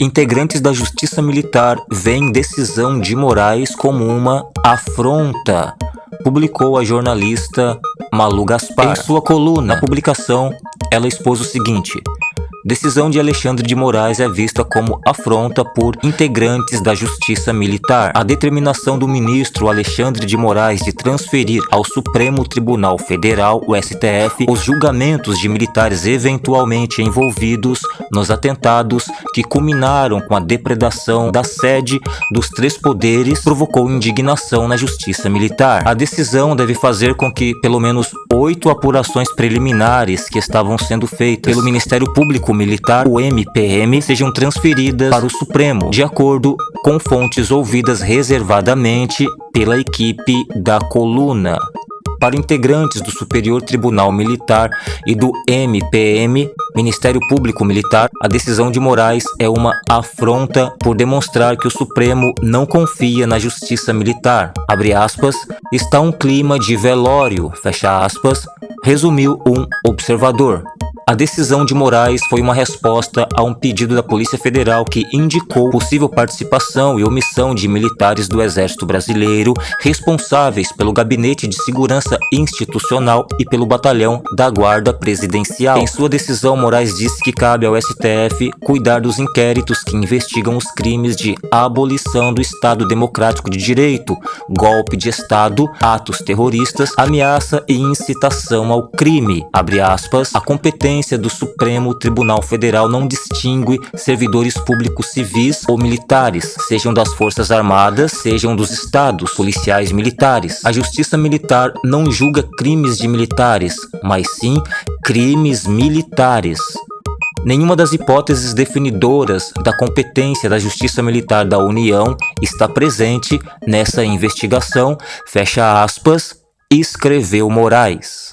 Integrantes da Justiça Militar veem decisão de Moraes como uma afronta, publicou a jornalista Malu Gaspar. Em sua coluna, na publicação, ela expôs o seguinte: Decisão de Alexandre de Moraes é vista como afronta por integrantes da Justiça Militar. A determinação do ministro Alexandre de Moraes de transferir ao Supremo Tribunal Federal, o STF, os julgamentos de militares eventualmente envolvidos nos atentados que culminaram com a depredação da sede dos três poderes provocou indignação na Justiça Militar. A decisão deve fazer com que pelo menos oito apurações preliminares que estavam sendo feitas pelo Ministério Público Militar, o MPM, sejam transferidas para o Supremo, de acordo com fontes ouvidas reservadamente pela equipe da coluna. Para integrantes do Superior Tribunal Militar e do MPM, Ministério Público Militar, a decisão de Moraes é uma afronta por demonstrar que o Supremo não confia na justiça militar. Abre aspas, está um clima de velório, fecha aspas, resumiu um observador. A decisão de Moraes foi uma resposta a um pedido da Polícia Federal que indicou possível participação e omissão de militares do Exército Brasileiro responsáveis pelo Gabinete de Segurança Institucional e pelo Batalhão da Guarda Presidencial. Em sua decisão, Moraes disse que cabe ao STF cuidar dos inquéritos que investigam os crimes de abolição do Estado Democrático de Direito, golpe de Estado, atos terroristas, ameaça e incitação ao crime. Abre aspas, a competência competência do Supremo Tribunal Federal não distingue servidores públicos civis ou militares, sejam das Forças Armadas, sejam dos Estados, policiais militares. A Justiça Militar não julga crimes de militares, mas sim crimes militares. Nenhuma das hipóteses definidoras da competência da Justiça Militar da União está presente nessa investigação, fecha aspas, escreveu Moraes.